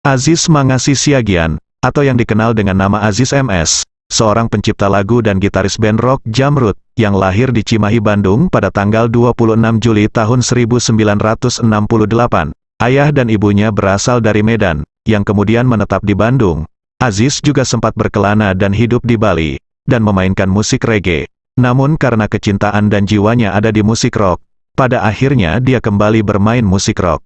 Aziz Mangasi Siagian, atau yang dikenal dengan nama Aziz MS, seorang pencipta lagu dan gitaris band rock Jamrut, yang lahir di Cimahi, Bandung pada tanggal 26 Juli tahun 1968. Ayah dan ibunya berasal dari Medan, yang kemudian menetap di Bandung. Aziz juga sempat berkelana dan hidup di Bali, dan memainkan musik reggae. Namun karena kecintaan dan jiwanya ada di musik rock, pada akhirnya dia kembali bermain musik rock.